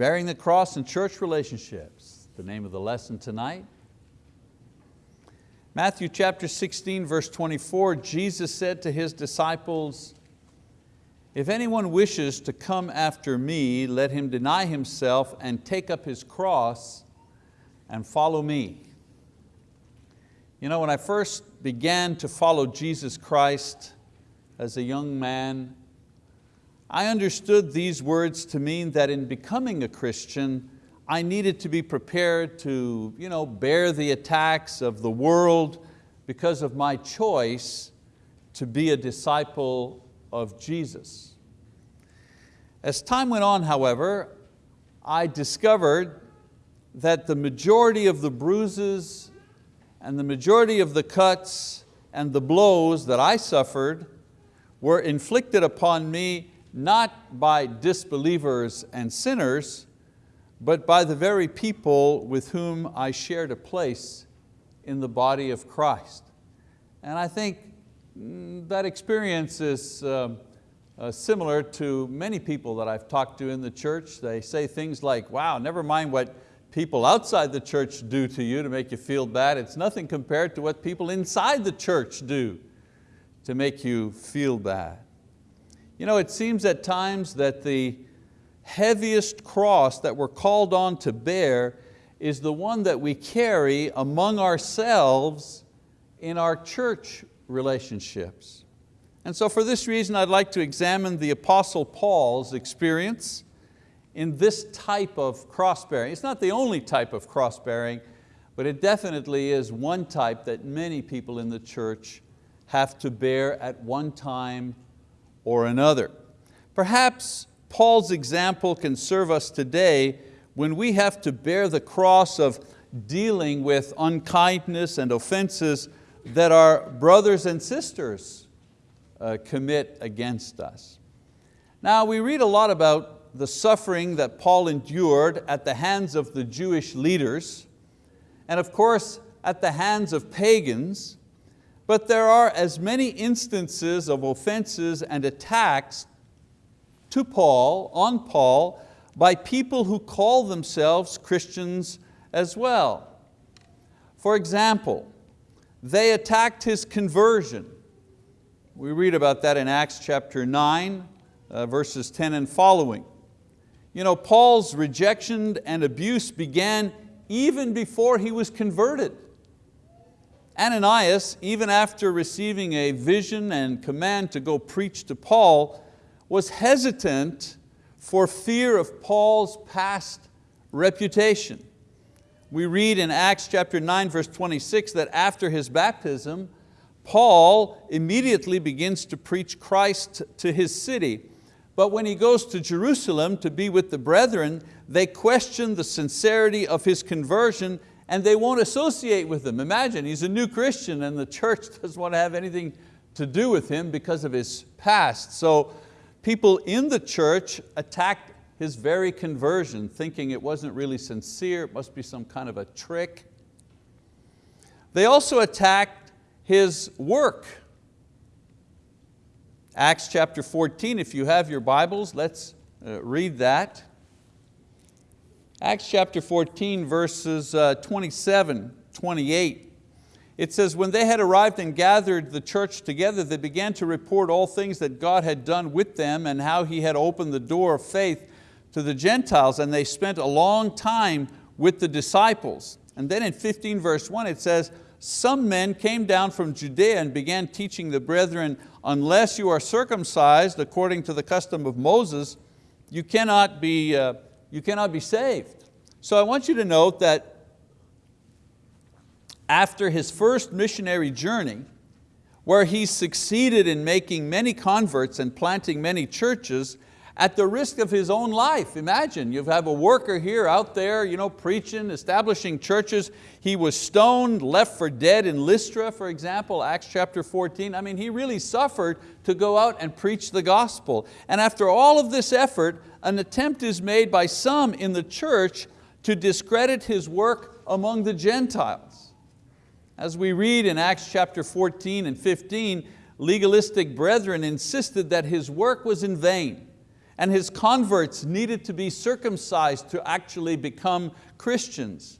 Bearing the cross in church relationships, the name of the lesson tonight. Matthew chapter 16, verse 24, Jesus said to His disciples, if anyone wishes to come after me, let him deny himself and take up his cross and follow me. You know, when I first began to follow Jesus Christ as a young man, I understood these words to mean that in becoming a Christian, I needed to be prepared to you know, bear the attacks of the world because of my choice to be a disciple of Jesus. As time went on, however, I discovered that the majority of the bruises and the majority of the cuts and the blows that I suffered were inflicted upon me not by disbelievers and sinners, but by the very people with whom I shared a place in the body of Christ. And I think mm, that experience is um, uh, similar to many people that I've talked to in the church. They say things like, wow, never mind what people outside the church do to you to make you feel bad. It's nothing compared to what people inside the church do to make you feel bad. You know, it seems at times that the heaviest cross that we're called on to bear is the one that we carry among ourselves in our church relationships. And so for this reason, I'd like to examine the Apostle Paul's experience in this type of cross-bearing. It's not the only type of cross-bearing, but it definitely is one type that many people in the church have to bear at one time or another. Perhaps Paul's example can serve us today when we have to bear the cross of dealing with unkindness and offenses that our brothers and sisters uh, commit against us. Now we read a lot about the suffering that Paul endured at the hands of the Jewish leaders, and of course at the hands of pagans, but there are as many instances of offenses and attacks to Paul, on Paul, by people who call themselves Christians as well. For example, they attacked his conversion we read about that in Acts chapter 9, uh, verses 10 and following. You know, Paul's rejection and abuse began even before he was converted. Ananias, even after receiving a vision and command to go preach to Paul, was hesitant for fear of Paul's past reputation. We read in Acts chapter 9 verse 26 that after his baptism, Paul immediately begins to preach Christ to his city. But when he goes to Jerusalem to be with the brethren, they question the sincerity of his conversion and they won't associate with him. Imagine, he's a new Christian and the church doesn't want to have anything to do with him because of his past. So people in the church attacked his very conversion, thinking it wasn't really sincere, it must be some kind of a trick. They also attacked his work. Acts chapter 14, if you have your Bibles, let's uh, read that. Acts chapter 14 verses uh, 27, 28. It says, when they had arrived and gathered the church together, they began to report all things that God had done with them and how He had opened the door of faith to the Gentiles, and they spent a long time with the disciples. And then in 15 verse 1 it says, some men came down from Judea and began teaching the brethren, unless you are circumcised according to the custom of Moses, you cannot be, uh, you cannot be saved. So I want you to note that after his first missionary journey, where he succeeded in making many converts and planting many churches, at the risk of his own life. Imagine, you have a worker here out there you know, preaching, establishing churches. He was stoned, left for dead in Lystra, for example, Acts chapter 14. I mean, he really suffered to go out and preach the gospel. And after all of this effort, an attempt is made by some in the church to discredit his work among the Gentiles. As we read in Acts chapter 14 and 15, legalistic brethren insisted that his work was in vain and his converts needed to be circumcised to actually become Christians.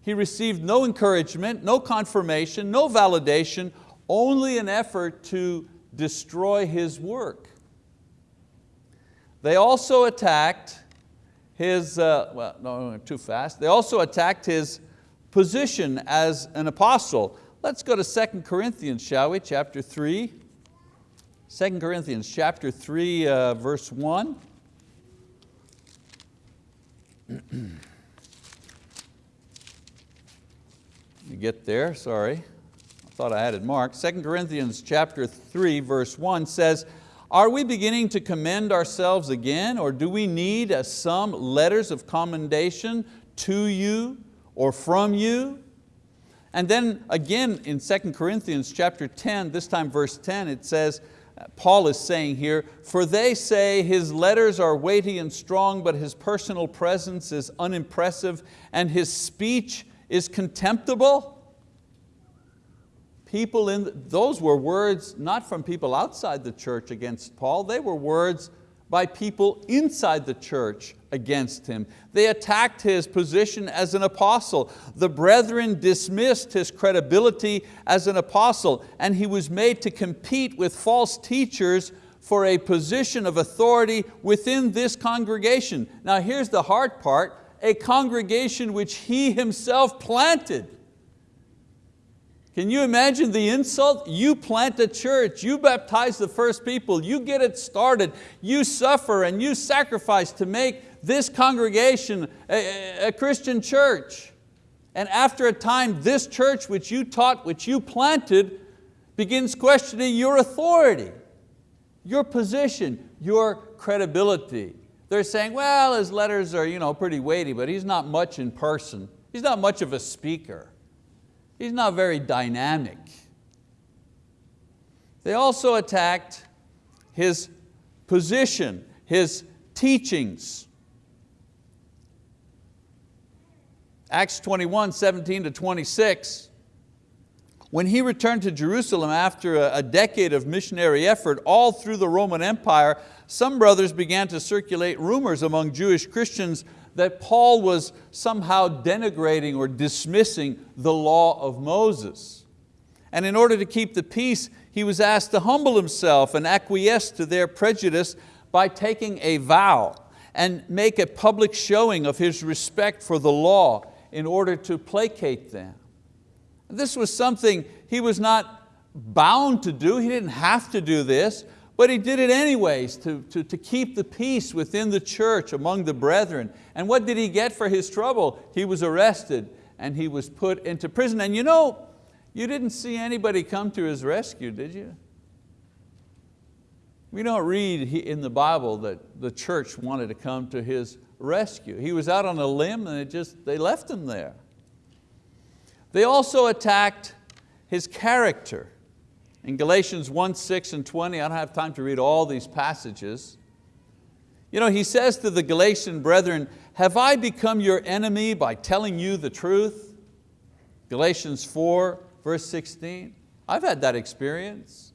He received no encouragement, no confirmation, no validation, only an effort to destroy his work. They also attacked his, uh, well, no, too fast. They also attacked his position as an apostle. Let's go to 2 Corinthians, shall we, chapter 3. 2 Corinthians chapter 3, uh, verse 1. you get there, sorry. I thought I had it marked. 2 Corinthians chapter 3, verse 1 says, Are we beginning to commend ourselves again, or do we need some letters of commendation to you or from you? And then again in 2 Corinthians chapter 10, this time verse 10, it says, Paul is saying here, for they say his letters are weighty and strong, but his personal presence is unimpressive and his speech is contemptible. People in, those were words not from people outside the church against Paul, they were words by people inside the church against him. They attacked his position as an apostle. The brethren dismissed his credibility as an apostle and he was made to compete with false teachers for a position of authority within this congregation. Now here's the hard part, a congregation which he himself planted. Can you imagine the insult? You plant a church, you baptize the first people, you get it started, you suffer and you sacrifice to make this congregation a, a Christian church. And after a time, this church which you taught, which you planted, begins questioning your authority, your position, your credibility. They're saying, well, his letters are you know, pretty weighty, but he's not much in person. He's not much of a speaker. He's not very dynamic. They also attacked his position, his teachings. Acts 21, 17 to 26, when he returned to Jerusalem after a decade of missionary effort all through the Roman Empire, some brothers began to circulate rumors among Jewish Christians that Paul was somehow denigrating or dismissing the law of Moses. And in order to keep the peace, he was asked to humble himself and acquiesce to their prejudice by taking a vow and make a public showing of his respect for the law in order to placate them. This was something he was not bound to do, he didn't have to do this, but he did it anyways to, to, to keep the peace within the church among the brethren. And what did he get for his trouble? He was arrested and he was put into prison. And you know, you didn't see anybody come to his rescue, did you? We don't read in the Bible that the church wanted to come to his rescue. He was out on a limb and it just, they left him there. They also attacked his character. In Galatians 1, 6 and 20, I don't have time to read all these passages. You know, he says to the Galatian brethren, have I become your enemy by telling you the truth? Galatians 4, verse 16. I've had that experience.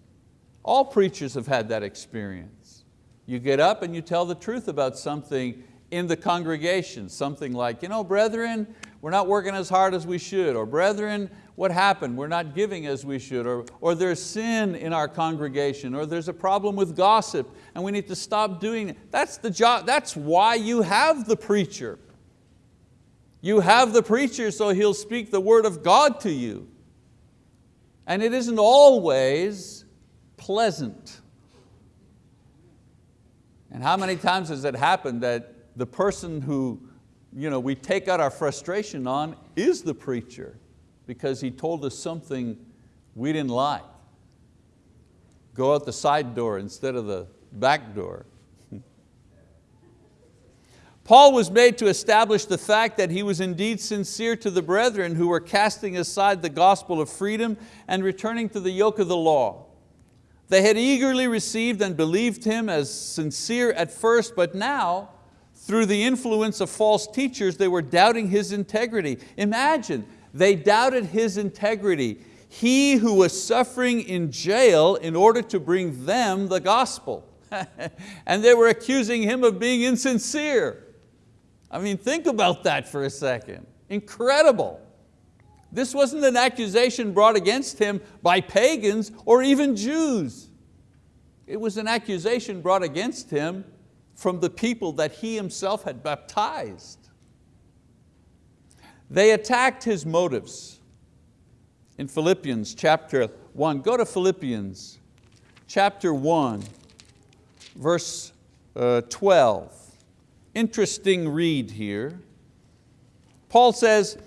All preachers have had that experience. You get up and you tell the truth about something in the congregation, something like, you know, brethren, we're not working as hard as we should, or brethren, what happened? We're not giving as we should, or, or there's sin in our congregation, or there's a problem with gossip and we need to stop doing it. That's the job, that's why you have the preacher. You have the preacher so he'll speak the word of God to you. And it isn't always pleasant. And how many times has it happened that the person who you know, we take out our frustration on is the preacher because he told us something we didn't like. Go out the side door instead of the back door. Paul was made to establish the fact that he was indeed sincere to the brethren who were casting aside the gospel of freedom and returning to the yoke of the law. They had eagerly received and believed him as sincere at first, but now, through the influence of false teachers, they were doubting his integrity. Imagine, they doubted his integrity. He who was suffering in jail in order to bring them the gospel. and they were accusing him of being insincere. I mean, think about that for a second. Incredible. This wasn't an accusation brought against him by pagans or even Jews. It was an accusation brought against him from the people that he himself had baptized. They attacked his motives. In Philippians chapter 1, go to Philippians chapter 1, verse uh, 12. Interesting read here. Paul says,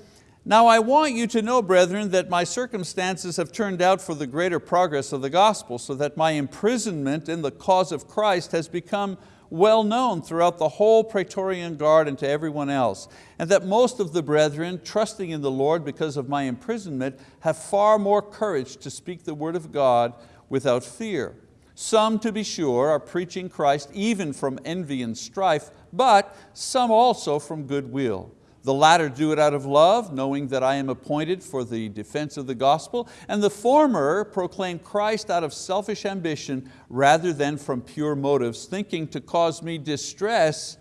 now I want you to know, brethren, that my circumstances have turned out for the greater progress of the gospel, so that my imprisonment in the cause of Christ has become well known throughout the whole Praetorian Guard and to everyone else, and that most of the brethren, trusting in the Lord because of my imprisonment, have far more courage to speak the word of God without fear. Some, to be sure, are preaching Christ even from envy and strife, but some also from goodwill. The latter do it out of love, knowing that I am appointed for the defense of the gospel, and the former proclaim Christ out of selfish ambition rather than from pure motives, thinking to cause me distress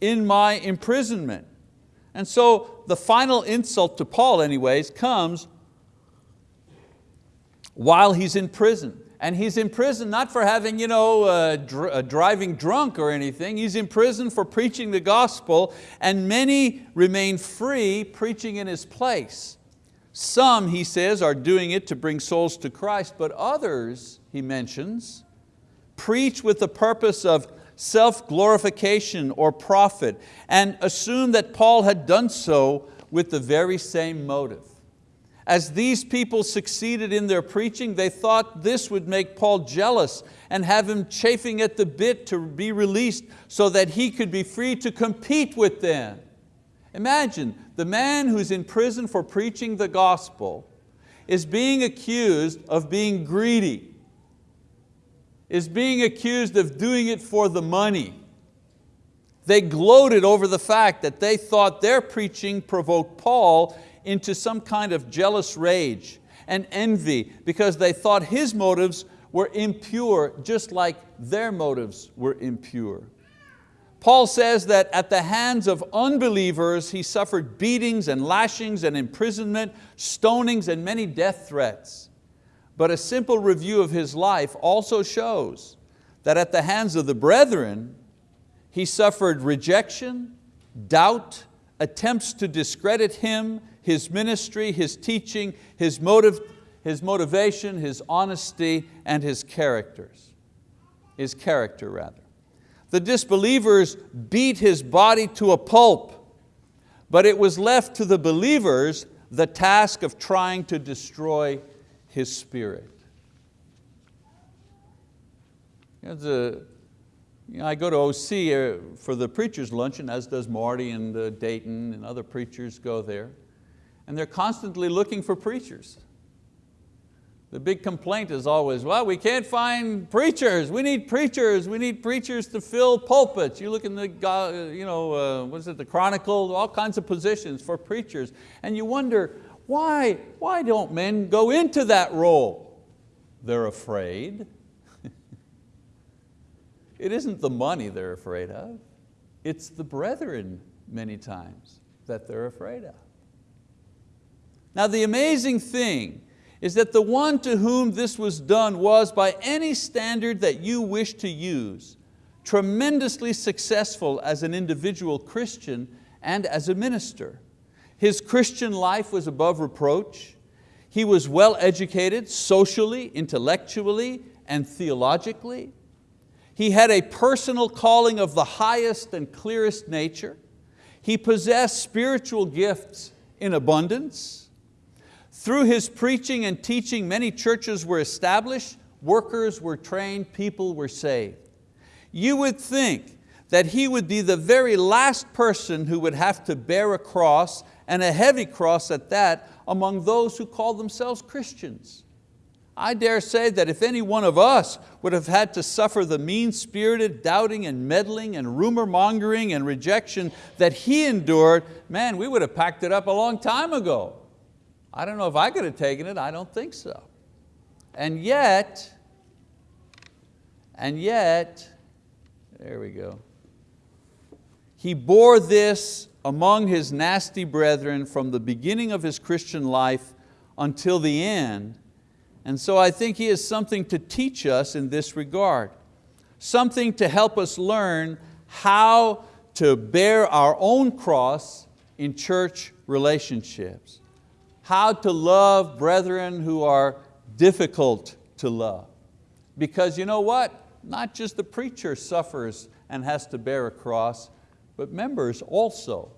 in my imprisonment. And so the final insult to Paul anyways comes while he's in prison and he's in prison not for having, you know, uh, dr uh, driving drunk or anything, he's in prison for preaching the gospel and many remain free preaching in his place. Some, he says, are doing it to bring souls to Christ, but others, he mentions, preach with the purpose of self-glorification or profit and assume that Paul had done so with the very same motive. As these people succeeded in their preaching, they thought this would make Paul jealous and have him chafing at the bit to be released so that he could be free to compete with them. Imagine, the man who's in prison for preaching the gospel is being accused of being greedy, is being accused of doing it for the money. They gloated over the fact that they thought their preaching provoked Paul into some kind of jealous rage and envy because they thought his motives were impure just like their motives were impure. Paul says that at the hands of unbelievers he suffered beatings and lashings and imprisonment, stonings and many death threats. But a simple review of his life also shows that at the hands of the brethren he suffered rejection, doubt, attempts to discredit him, his ministry, his teaching, his, motive, his motivation, his honesty, and his characters. His character rather. The disbelievers beat his body to a pulp, but it was left to the believers the task of trying to destroy his spirit. You you know, I go to OC uh, for the preacher's luncheon, as does Marty and uh, Dayton and other preachers go there and they're constantly looking for preachers. The big complaint is always, well, we can't find preachers. We need preachers. We need preachers to fill pulpits. You look in the, you know, uh, what is it, the Chronicle, all kinds of positions for preachers. And you wonder, why, why don't men go into that role? They're afraid. it isn't the money they're afraid of. It's the brethren many times that they're afraid of. Now the amazing thing is that the one to whom this was done was, by any standard that you wish to use, tremendously successful as an individual Christian and as a minister. His Christian life was above reproach. He was well educated socially, intellectually, and theologically. He had a personal calling of the highest and clearest nature. He possessed spiritual gifts in abundance. Through his preaching and teaching, many churches were established, workers were trained, people were saved. You would think that he would be the very last person who would have to bear a cross, and a heavy cross at that, among those who call themselves Christians. I dare say that if any one of us would have had to suffer the mean-spirited doubting and meddling and rumor mongering and rejection that he endured, man, we would have packed it up a long time ago. I don't know if I could have taken it, I don't think so. And yet, and yet, There we go. He bore this among his nasty brethren from the beginning of his Christian life until the end. And so I think he has something to teach us in this regard. Something to help us learn how to bear our own cross in church relationships. How to love brethren who are difficult to love. Because you know what? Not just the preacher suffers and has to bear a cross, but members also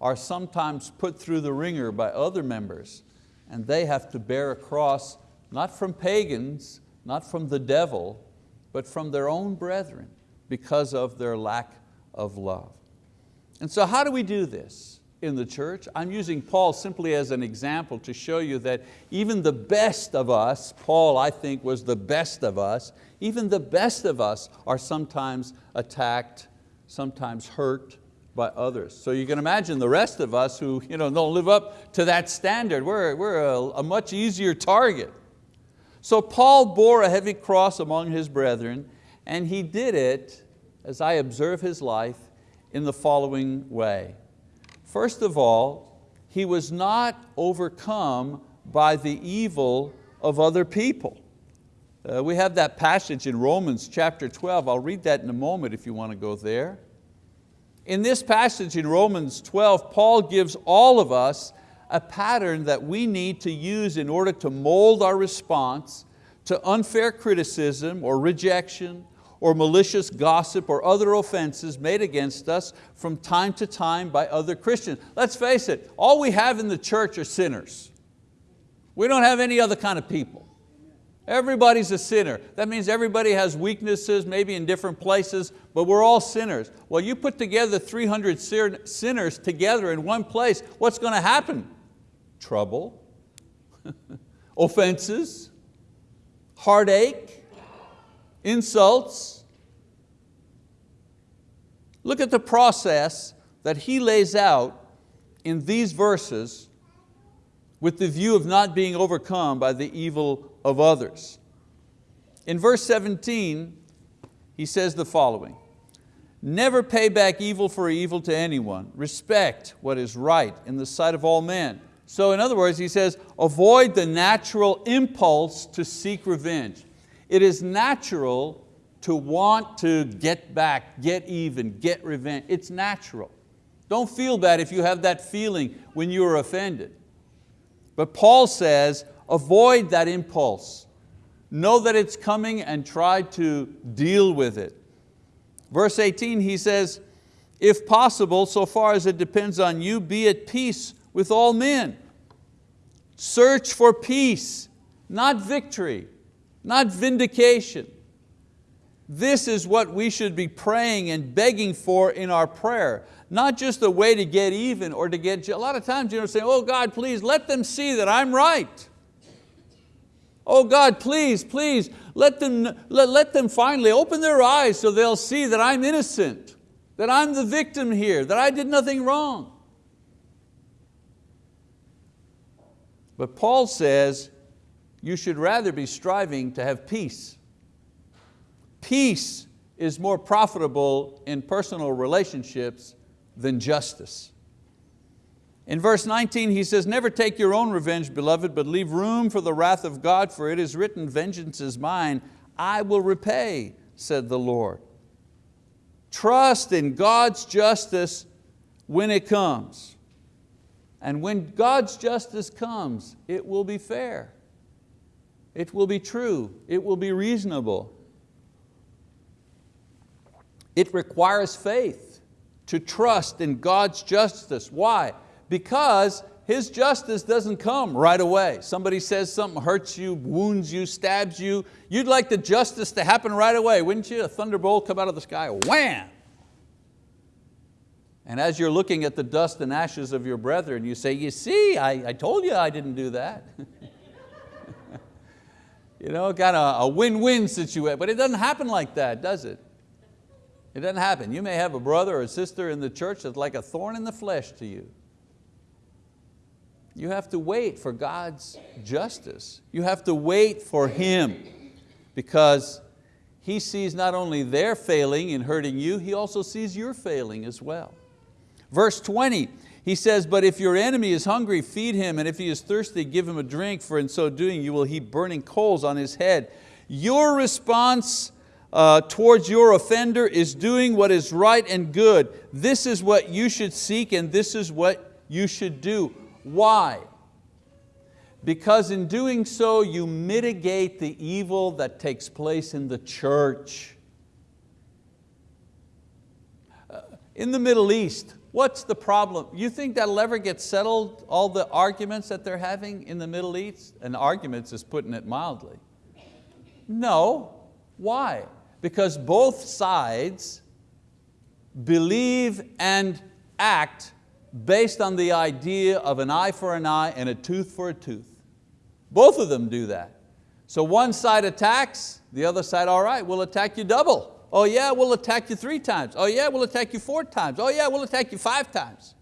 are sometimes put through the wringer by other members and they have to bear a cross not from pagans, not from the devil, but from their own brethren because of their lack of love. And so how do we do this in the church? I'm using Paul simply as an example to show you that even the best of us, Paul I think was the best of us, even the best of us are sometimes attacked, sometimes hurt by others. So you can imagine the rest of us who you know, don't live up to that standard, we're, we're a, a much easier target. So Paul bore a heavy cross among his brethren and he did it, as I observe his life, in the following way. First of all, he was not overcome by the evil of other people. Uh, we have that passage in Romans chapter 12. I'll read that in a moment if you want to go there. In this passage in Romans 12, Paul gives all of us a pattern that we need to use in order to mold our response to unfair criticism or rejection or malicious gossip or other offenses made against us from time to time by other Christians. Let's face it, all we have in the church are sinners. We don't have any other kind of people. Everybody's a sinner. That means everybody has weaknesses, maybe in different places, but we're all sinners. Well, you put together 300 sinners together in one place, what's going to happen? Trouble, offenses, heartache, insults. Look at the process that he lays out in these verses with the view of not being overcome by the evil of others. In verse 17, he says the following, Never pay back evil for evil to anyone. Respect what is right in the sight of all men. So in other words, he says, avoid the natural impulse to seek revenge. It is natural to want to get back, get even, get revenge. It's natural. Don't feel bad if you have that feeling when you are offended. But Paul says, avoid that impulse. Know that it's coming and try to deal with it. Verse 18, he says, if possible, so far as it depends on you, be at peace with all men. Search for peace, not victory not vindication. This is what we should be praying and begging for in our prayer. Not just a way to get even or to get, a lot of times you know, say, oh God, please let them see that I'm right. Oh God, please, please, let them, let, let them finally open their eyes so they'll see that I'm innocent, that I'm the victim here, that I did nothing wrong. But Paul says, you should rather be striving to have peace. Peace is more profitable in personal relationships than justice. In verse 19 he says, never take your own revenge, beloved, but leave room for the wrath of God, for it is written, vengeance is mine, I will repay, said the Lord. Trust in God's justice when it comes. And when God's justice comes, it will be fair. It will be true, it will be reasonable. It requires faith to trust in God's justice. Why? Because His justice doesn't come right away. Somebody says something hurts you, wounds you, stabs you. You'd like the justice to happen right away, wouldn't you? A thunderbolt come out of the sky, wham! And as you're looking at the dust and ashes of your brethren, you say, you see, I, I told you I didn't do that. You know, kind of a win-win situation, but it doesn't happen like that, does it? It doesn't happen. You may have a brother or a sister in the church that's like a thorn in the flesh to you. You have to wait for God's justice. You have to wait for Him because He sees not only their failing in hurting you, He also sees your failing as well. Verse 20, he says, but if your enemy is hungry, feed him, and if he is thirsty, give him a drink, for in so doing you will heap burning coals on his head. Your response uh, towards your offender is doing what is right and good. This is what you should seek and this is what you should do. Why? Because in doing so you mitigate the evil that takes place in the church. Uh, in the Middle East, what's the problem? You think that'll ever get settled, all the arguments that they're having in the Middle East? And arguments is putting it mildly. No, why? Because both sides believe and act based on the idea of an eye for an eye and a tooth for a tooth. Both of them do that. So one side attacks, the other side, all right, we'll attack you double. Oh yeah, we'll attack you three times. Oh yeah, we'll attack you four times. Oh yeah, we'll attack you five times.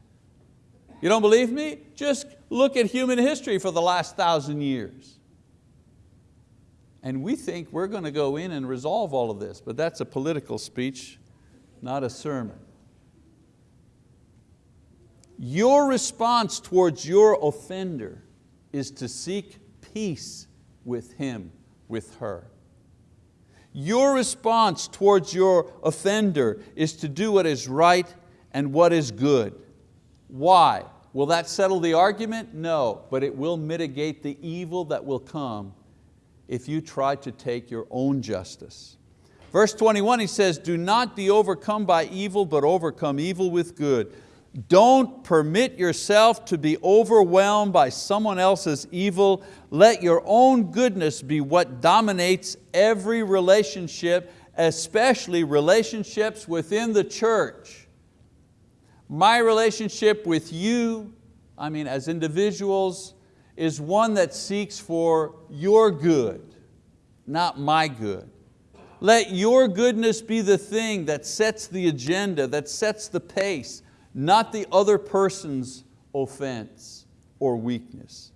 You don't believe me? Just look at human history for the last thousand years. And we think we're going to go in and resolve all of this, but that's a political speech, not a sermon. Your response towards your offender is to seek peace with him, with her. Your response towards your offender is to do what is right and what is good. Why? Will that settle the argument? No, but it will mitigate the evil that will come if you try to take your own justice. Verse 21, he says, do not be overcome by evil, but overcome evil with good. Don't permit yourself to be overwhelmed by someone else's evil. Let your own goodness be what dominates every relationship, especially relationships within the church. My relationship with you, I mean as individuals, is one that seeks for your good, not my good. Let your goodness be the thing that sets the agenda, that sets the pace, not the other person's offense or weakness.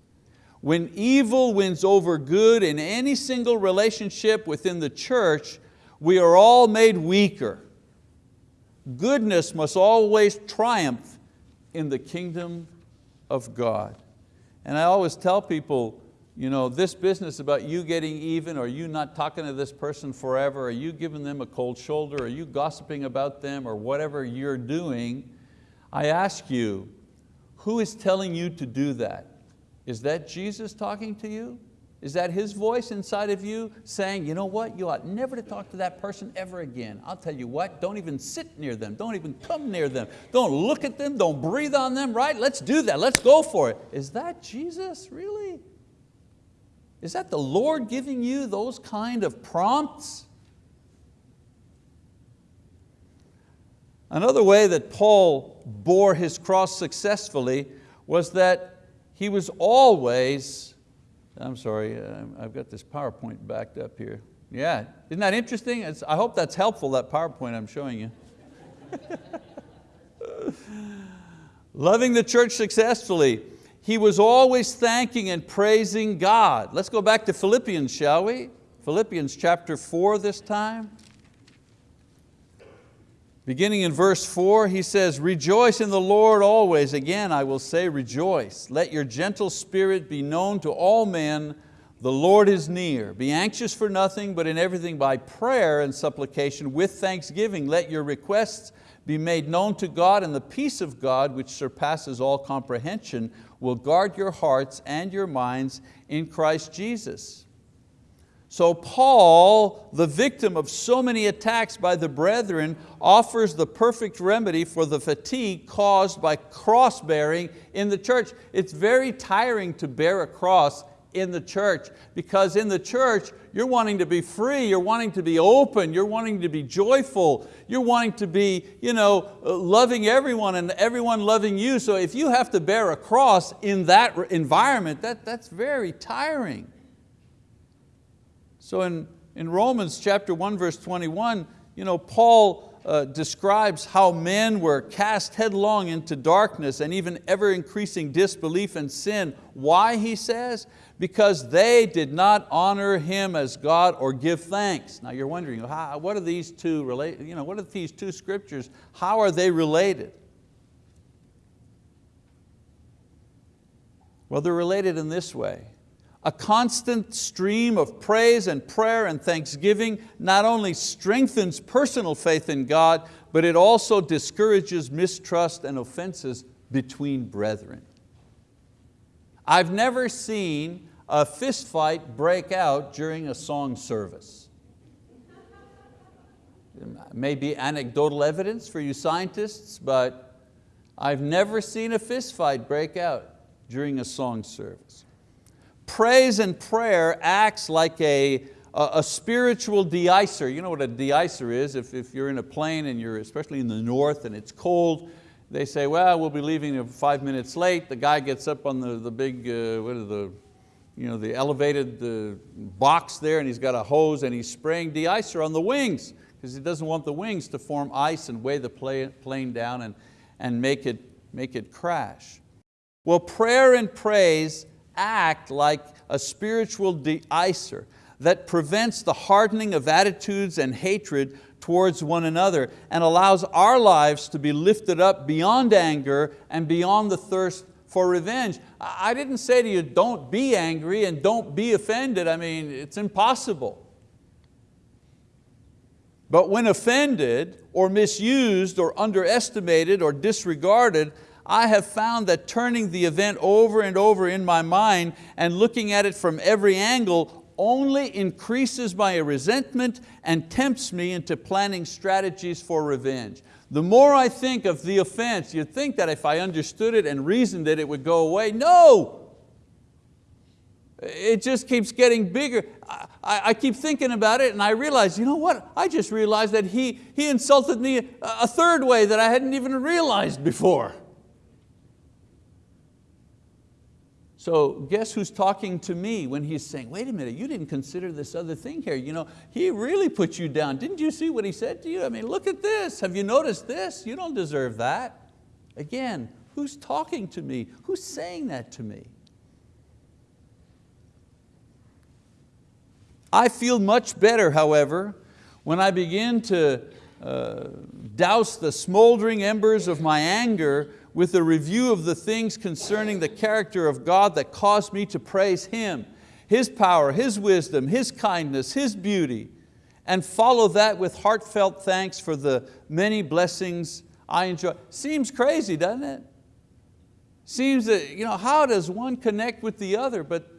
When evil wins over good in any single relationship within the church, we are all made weaker. Goodness must always triumph in the kingdom of God. And I always tell people, you know, this business about you getting even or you not talking to this person forever or you giving them a cold shoulder or you gossiping about them or whatever you're doing, I ask you, who is telling you to do that? Is that Jesus talking to you? Is that His voice inside of you saying, you know what, you ought never to talk to that person ever again. I'll tell you what, don't even sit near them, don't even come near them, don't look at them, don't breathe on them, right? Let's do that, let's go for it. Is that Jesus, really? Is that the Lord giving you those kind of prompts? Another way that Paul bore his cross successfully was that he was always I'm sorry, uh, I've got this PowerPoint backed up here. Yeah, isn't that interesting? It's, I hope that's helpful, that PowerPoint I'm showing you. Loving the church successfully. He was always thanking and praising God. Let's go back to Philippians, shall we? Philippians chapter four this time. Beginning in verse four, he says, rejoice in the Lord always. Again, I will say rejoice. Let your gentle spirit be known to all men. The Lord is near. Be anxious for nothing, but in everything by prayer and supplication with thanksgiving. Let your requests be made known to God and the peace of God, which surpasses all comprehension, will guard your hearts and your minds in Christ Jesus. So Paul, the victim of so many attacks by the brethren, offers the perfect remedy for the fatigue caused by cross bearing in the church. It's very tiring to bear a cross in the church because in the church you're wanting to be free, you're wanting to be open, you're wanting to be joyful, you're wanting to be you know, uh, loving everyone and everyone loving you. So if you have to bear a cross in that environment, that, that's very tiring. So in, in Romans chapter 1 verse 21, you know, Paul uh, describes how men were cast headlong into darkness and even ever increasing disbelief and sin. Why, he says? Because they did not honor Him as God or give thanks. Now you're wondering, what are these two related? You know, what are these two scriptures? How are they related? Well, they're related in this way. A constant stream of praise and prayer and thanksgiving not only strengthens personal faith in God, but it also discourages mistrust and offenses between brethren. I've never seen a fist fight break out during a song service. Maybe anecdotal evidence for you scientists, but I've never seen a fist fight break out during a song service. Praise and prayer acts like a, a, a spiritual de-icer. You know what a de-icer is? If, if you're in a plane and you're especially in the north and it's cold, they say, well, we'll be leaving five minutes late. The guy gets up on the, the big, uh, what are the, you know, the elevated uh, box there and he's got a hose and he's spraying de-icer on the wings because he doesn't want the wings to form ice and weigh the plane down and, and make, it, make it crash. Well, prayer and praise act like a spiritual de-icer that prevents the hardening of attitudes and hatred towards one another and allows our lives to be lifted up beyond anger and beyond the thirst for revenge. I didn't say to you, don't be angry and don't be offended. I mean, it's impossible. But when offended or misused or underestimated or disregarded, I have found that turning the event over and over in my mind and looking at it from every angle only increases my resentment and tempts me into planning strategies for revenge. The more I think of the offense, you'd think that if I understood it and reasoned it, it would go away. No! It just keeps getting bigger. I, I, keep thinking about it and I realize, you know what? I just realized that he, he insulted me a third way that I hadn't even realized before. So guess who's talking to me when he's saying, wait a minute, you didn't consider this other thing here. You know, he really put you down. Didn't you see what he said to you? I mean, look at this. Have you noticed this? You don't deserve that. Again, who's talking to me? Who's saying that to me? I feel much better, however, when I begin to uh, douse the smoldering embers of my anger with a review of the things concerning the character of God that caused me to praise Him, His power, His wisdom, His kindness, His beauty, and follow that with heartfelt thanks for the many blessings I enjoy. Seems crazy, doesn't it? Seems that, you know, how does one connect with the other? But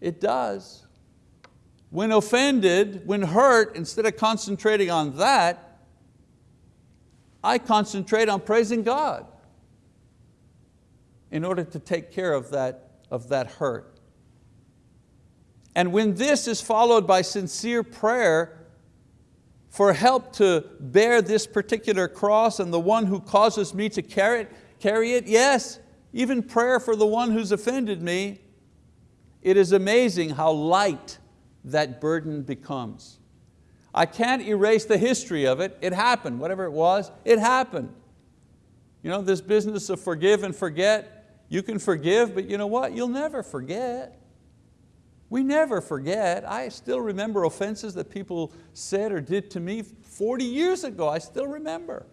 it does. When offended, when hurt, instead of concentrating on that, I concentrate on praising God in order to take care of that, of that hurt. And when this is followed by sincere prayer for help to bear this particular cross and the one who causes me to carry it, carry it, yes, even prayer for the one who's offended me, it is amazing how light that burden becomes. I can't erase the history of it, it happened, whatever it was, it happened. You know, this business of forgive and forget, you can forgive, but you know what? You'll never forget. We never forget. I still remember offenses that people said or did to me 40 years ago. I still remember.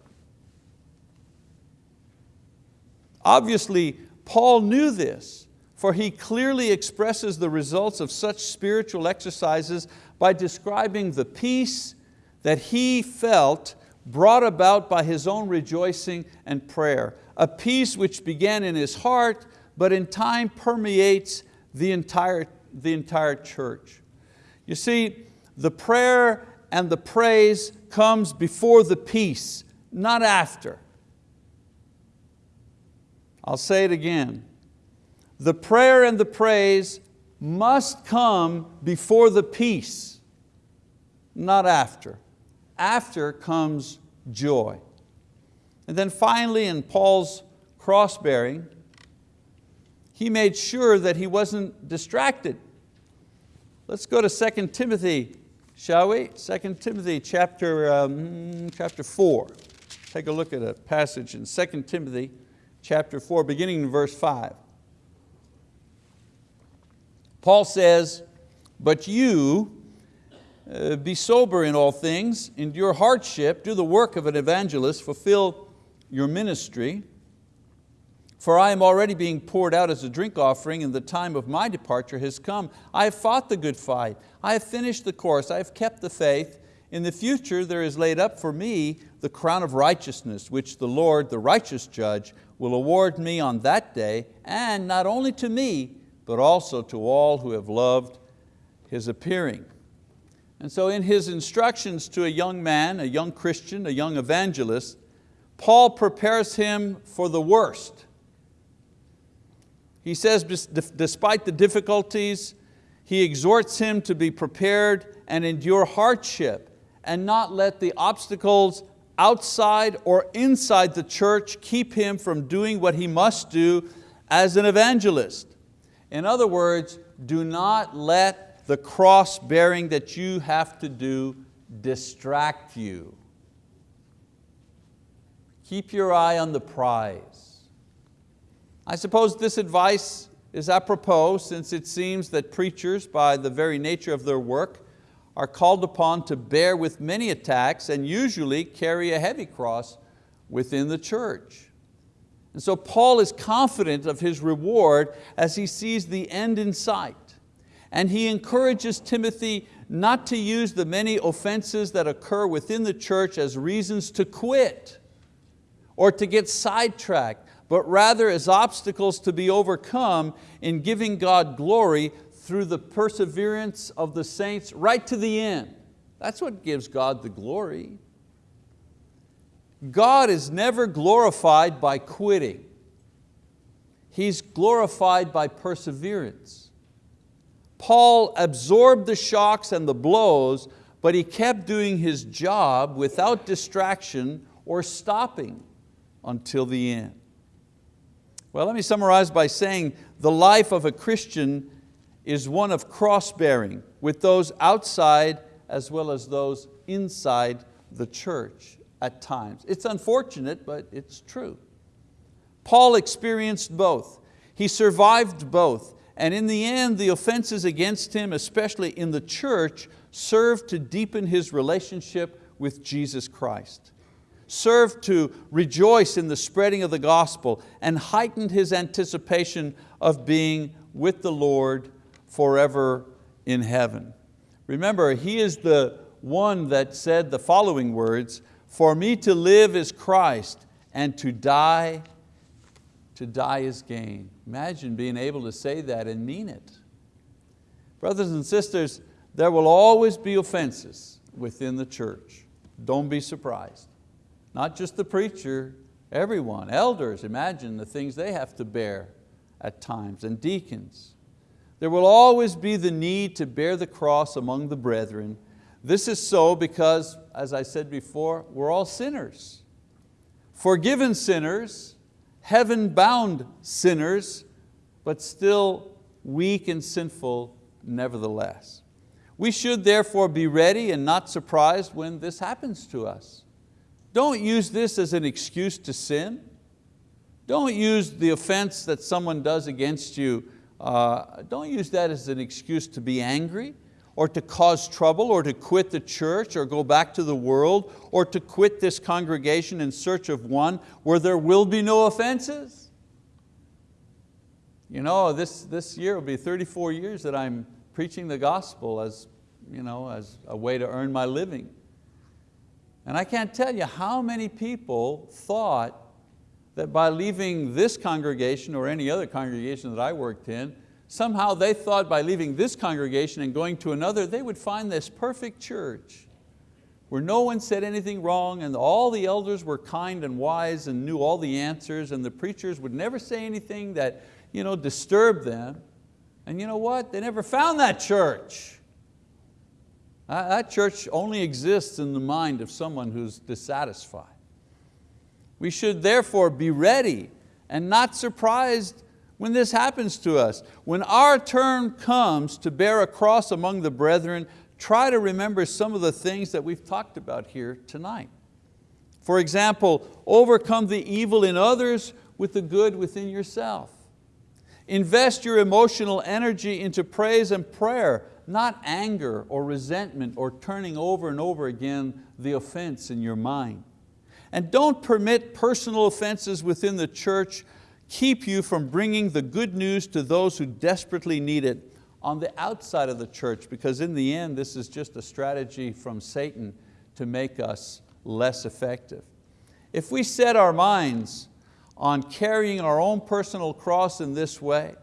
Obviously, Paul knew this, for he clearly expresses the results of such spiritual exercises by describing the peace that he felt brought about by his own rejoicing and prayer a peace which began in his heart, but in time permeates the entire, the entire church. You see, the prayer and the praise comes before the peace, not after. I'll say it again. The prayer and the praise must come before the peace, not after. After comes joy. And then finally in Paul's cross bearing, he made sure that he wasn't distracted. Let's go to 2 Timothy shall we? 2 Timothy chapter, um, chapter 4. Take a look at a passage in 2 Timothy chapter 4, beginning in verse 5. Paul says, but you, Uh, be sober in all things, endure hardship, do the work of an evangelist, fulfill your ministry, for I am already being poured out as a drink offering and the time of my departure has come. I have fought the good fight. I have finished the course. I have kept the faith. In the future there is laid up for me the crown of righteousness, which the Lord, the righteous judge, will award me on that day, and not only to me, but also to all who have loved His appearing. And so in his instructions to a young man, a young Christian, a young evangelist, Paul prepares him for the worst. He says despite the difficulties, he exhorts him to be prepared and endure hardship and not let the obstacles outside or inside the church keep him from doing what he must do as an evangelist. In other words, do not let the cross bearing that you have to do distract you. Keep your eye on the prize. I suppose this advice is apropos since it seems that preachers, by the very nature of their work, are called upon to bear with many attacks and usually carry a heavy cross within the church. And so Paul is confident of his reward as he sees the end in sight. And he encourages Timothy not to use the many offenses that occur within the church as reasons to quit or to get sidetracked but rather as obstacles to be overcome in giving God glory through the perseverance of the saints right to the end. That's what gives God the glory. God is never glorified by quitting. He's glorified by perseverance. Paul absorbed the shocks and the blows, but he kept doing his job without distraction or stopping until the end. Well, let me summarize by saying the life of a Christian is one of cross-bearing with those outside as well as those inside the church at times. It's unfortunate, but it's true. Paul experienced both. He survived both, and in the end, the offenses against him, especially in the church, served to deepen his relationship with Jesus Christ served to rejoice in the spreading of the gospel and heightened his anticipation of being with the Lord forever in heaven. Remember, he is the one that said the following words, for me to live is Christ and to die, to die is gain. Imagine being able to say that and mean it. Brothers and sisters, there will always be offenses within the church. Don't be surprised. Not just the preacher, everyone, elders, imagine the things they have to bear at times, and deacons. There will always be the need to bear the cross among the brethren. This is so because, as I said before, we're all sinners. Forgiven sinners, heaven-bound sinners, but still weak and sinful nevertheless. We should therefore be ready and not surprised when this happens to us. Don't use this as an excuse to sin. Don't use the offense that someone does against you, uh, don't use that as an excuse to be angry or to cause trouble or to quit the church or go back to the world or to quit this congregation in search of one where there will be no offenses. You know, this, this year will be 34 years that I'm preaching the gospel as, you know, as a way to earn my living. And I can't tell you how many people thought that by leaving this congregation or any other congregation that I worked in, somehow they thought by leaving this congregation and going to another, they would find this perfect church where no one said anything wrong and all the elders were kind and wise and knew all the answers and the preachers would never say anything that you know, disturbed them. And you know what? They never found that church. That church only exists in the mind of someone who's dissatisfied. We should therefore be ready and not surprised when this happens to us. When our turn comes to bear a cross among the brethren, try to remember some of the things that we've talked about here tonight. For example, overcome the evil in others with the good within yourself. Invest your emotional energy into praise and prayer, not anger or resentment or turning over and over again the offense in your mind. And don't permit personal offenses within the church keep you from bringing the good news to those who desperately need it on the outside of the church because in the end this is just a strategy from Satan to make us less effective. If we set our minds on carrying our own personal cross in this way,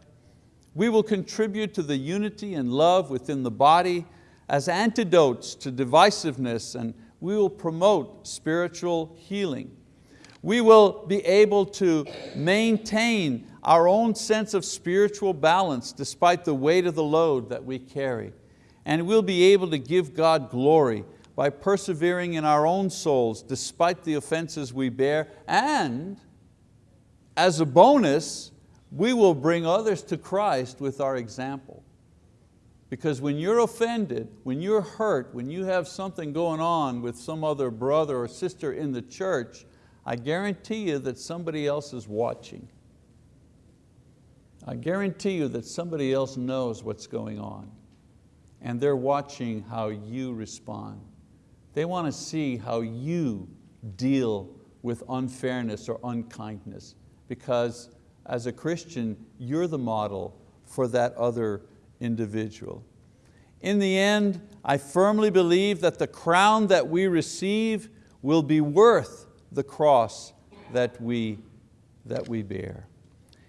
we will contribute to the unity and love within the body as antidotes to divisiveness and we will promote spiritual healing. We will be able to maintain our own sense of spiritual balance despite the weight of the load that we carry. And we'll be able to give God glory by persevering in our own souls despite the offenses we bear and as a bonus, we will bring others to Christ with our example. Because when you're offended, when you're hurt, when you have something going on with some other brother or sister in the church, I guarantee you that somebody else is watching. I guarantee you that somebody else knows what's going on and they're watching how you respond. They want to see how you deal with unfairness or unkindness because as a Christian, you're the model for that other individual. In the end, I firmly believe that the crown that we receive will be worth the cross that we, that we bear.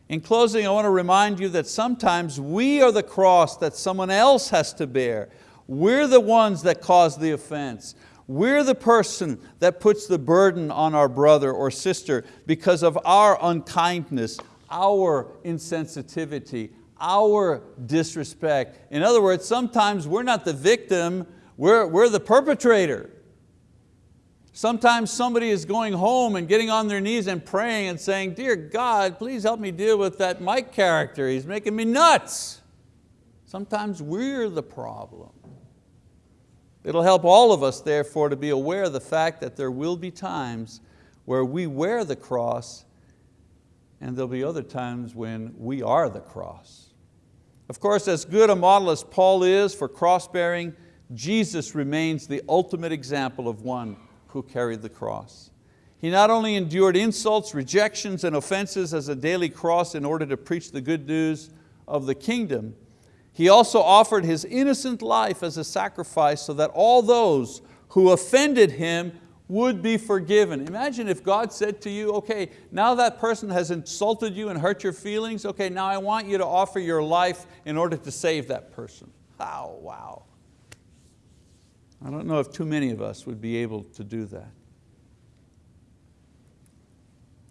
In closing, I want to remind you that sometimes we are the cross that someone else has to bear. We're the ones that cause the offense. We're the person that puts the burden on our brother or sister because of our unkindness, our insensitivity, our disrespect. In other words, sometimes we're not the victim, we're, we're the perpetrator. Sometimes somebody is going home and getting on their knees and praying and saying, dear God, please help me deal with that Mike character, he's making me nuts. Sometimes we're the problem. It'll help all of us therefore to be aware of the fact that there will be times where we wear the cross and there'll be other times when we are the cross. Of course, as good a model as Paul is for cross bearing, Jesus remains the ultimate example of one who carried the cross. He not only endured insults, rejections, and offenses as a daily cross in order to preach the good news of the kingdom, he also offered His innocent life as a sacrifice so that all those who offended Him would be forgiven. Imagine if God said to you, okay, now that person has insulted you and hurt your feelings, okay, now I want you to offer your life in order to save that person. Oh, wow. I don't know if too many of us would be able to do that.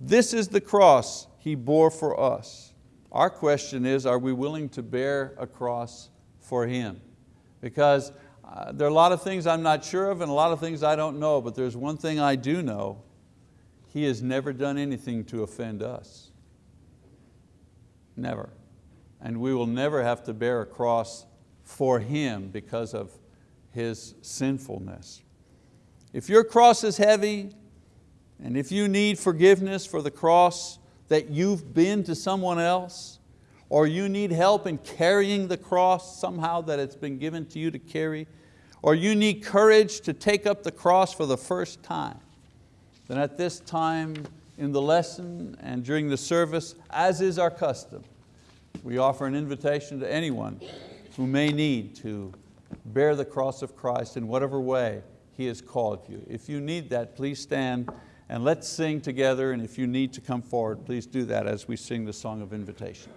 This is the cross He bore for us. Our question is, are we willing to bear a cross for Him? Because uh, there are a lot of things I'm not sure of and a lot of things I don't know, but there's one thing I do know. He has never done anything to offend us. Never. And we will never have to bear a cross for Him because of His sinfulness. If your cross is heavy, and if you need forgiveness for the cross that you've been to someone else, or you need help in carrying the cross somehow that it's been given to you to carry, or you need courage to take up the cross for the first time, then at this time in the lesson and during the service, as is our custom, we offer an invitation to anyone who may need to bear the cross of Christ in whatever way He has called you. If you need that, please stand and let's sing together, and if you need to come forward, please do that as we sing the song of invitation.